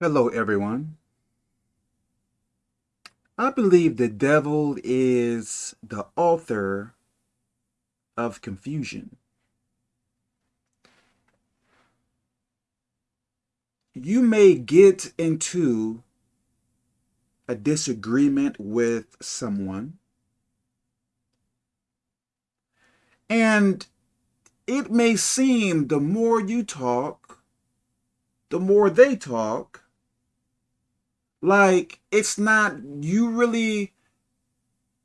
Hello, everyone. I believe the devil is the author of confusion. You may get into a disagreement with someone, and it may seem the more you talk, the more they talk, like it's not you really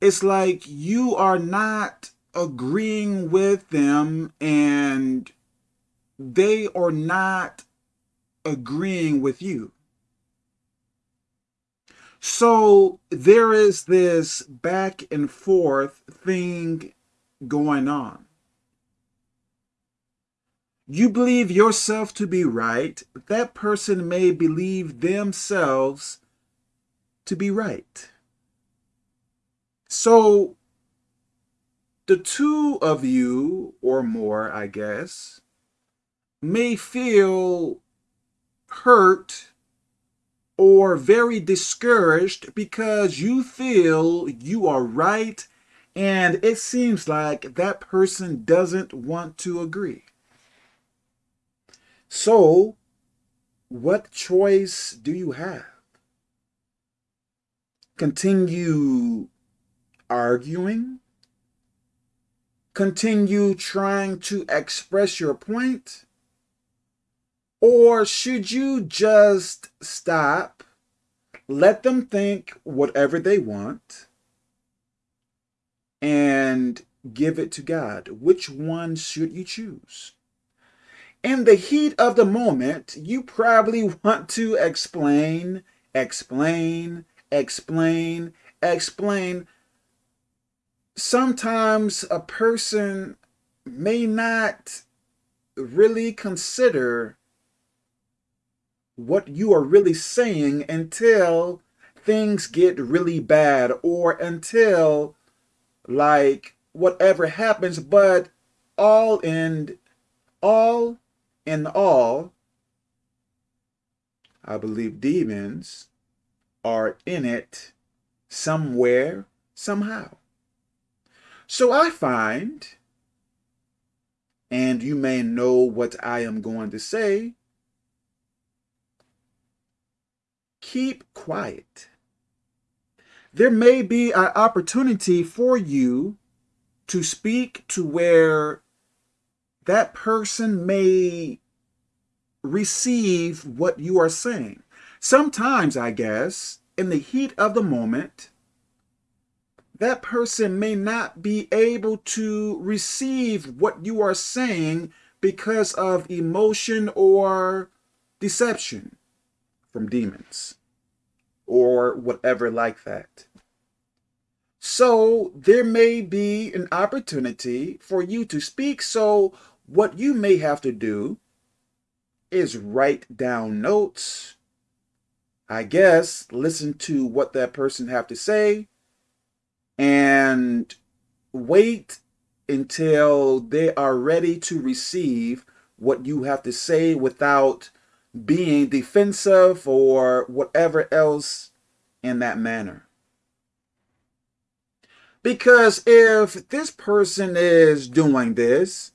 it's like you are not agreeing with them and they are not agreeing with you. So there is this back and forth thing going on. You believe yourself to be right, that person may believe themselves to be right. So the two of you or more, I guess, may feel hurt or very discouraged because you feel you are right and it seems like that person doesn't want to agree. So, what choice do you have? Continue arguing? Continue trying to express your point? Or should you just stop, let them think whatever they want, and give it to God? Which one should you choose? in the heat of the moment, you probably want to explain, explain, explain, explain. Sometimes a person may not really consider what you are really saying until things get really bad or until like whatever happens but all in all in all, I believe demons are in it somewhere, somehow. So I find, and you may know what I am going to say, keep quiet. There may be an opportunity for you to speak to where that person may receive what you are saying. Sometimes, I guess, in the heat of the moment, that person may not be able to receive what you are saying because of emotion or deception from demons or whatever like that. So there may be an opportunity for you to speak. So what you may have to do is write down notes. I guess listen to what that person have to say and wait until they are ready to receive what you have to say without being defensive or whatever else in that manner. Because if this person is doing this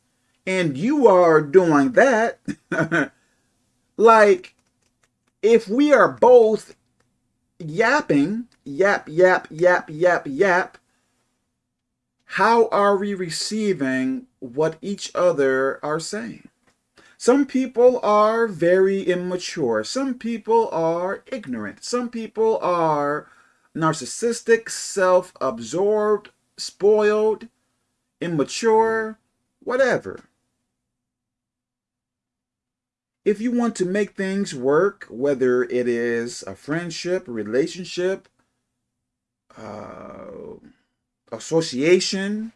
and you are doing that, like if we are both yapping, yap, yap, yap, yap, yap, how are we receiving what each other are saying? Some people are very immature. Some people are ignorant. Some people are narcissistic, self-absorbed, spoiled, immature, whatever. If you want to make things work, whether it is a friendship, relationship, uh, association,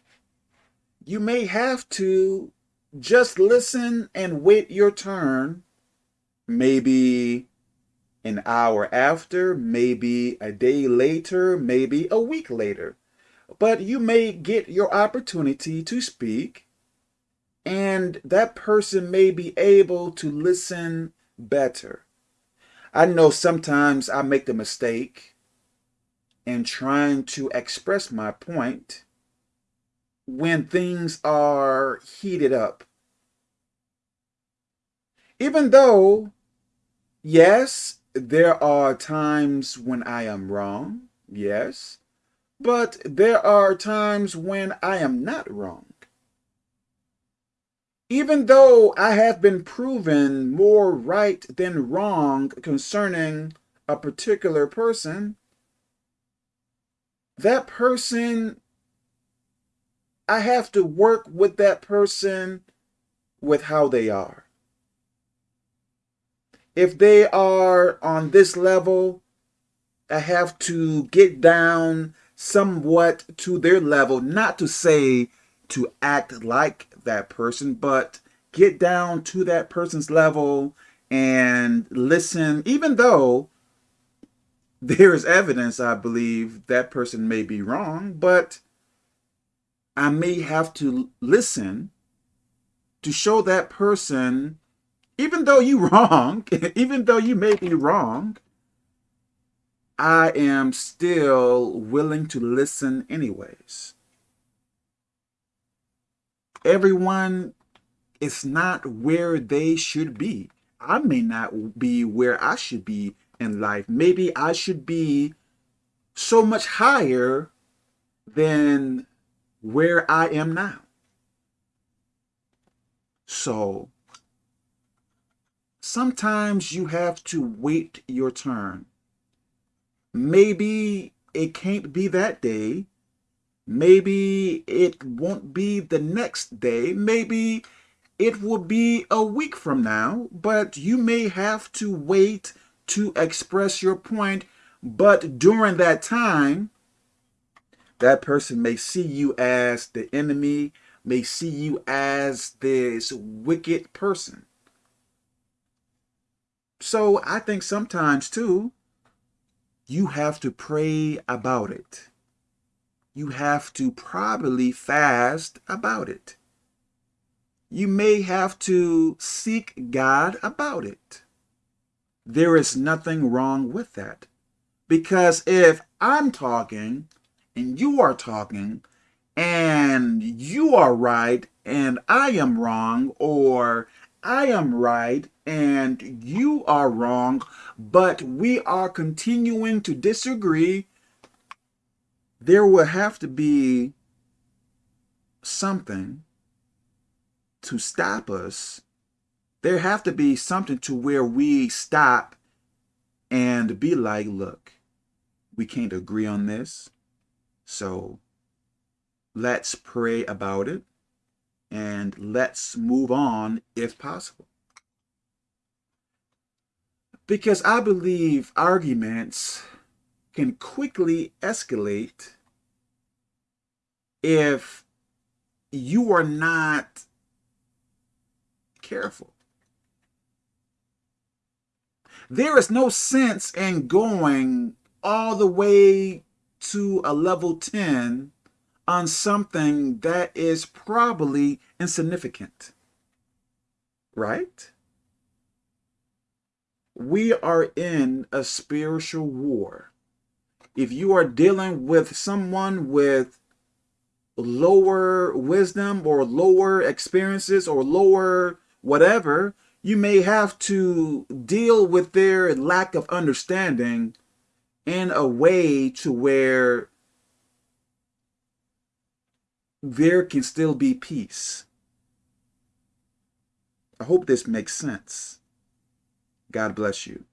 you may have to just listen and wait your turn, maybe an hour after, maybe a day later, maybe a week later. But you may get your opportunity to speak and that person may be able to listen better. I know sometimes I make the mistake in trying to express my point when things are heated up. Even though, yes, there are times when I am wrong, yes, but there are times when I am not wrong. Even though I have been proven more right than wrong concerning a particular person, that person, I have to work with that person with how they are. If they are on this level, I have to get down somewhat to their level, not to say to act like that person, but get down to that person's level and listen, even though there is evidence, I believe, that person may be wrong, but I may have to listen to show that person, even though you wrong, even though you may be wrong, I am still willing to listen anyways. Everyone is not where they should be. I may not be where I should be in life. Maybe I should be so much higher than where I am now. So sometimes you have to wait your turn. Maybe it can't be that day. Maybe it won't be the next day. Maybe it will be a week from now, but you may have to wait to express your point. But during that time, that person may see you as the enemy, may see you as this wicked person. So I think sometimes too, you have to pray about it. You have to probably fast about it. You may have to seek God about it. There is nothing wrong with that. Because if I'm talking and you are talking and you are right and I am wrong or I am right and you are wrong, but we are continuing to disagree, there will have to be something to stop us. There have to be something to where we stop and be like, look, we can't agree on this. So let's pray about it and let's move on if possible. Because I believe arguments can quickly escalate if you are not careful. There is no sense in going all the way to a level 10 on something that is probably insignificant. Right? We are in a spiritual war. If you are dealing with someone with lower wisdom or lower experiences or lower whatever, you may have to deal with their lack of understanding in a way to where there can still be peace. I hope this makes sense. God bless you.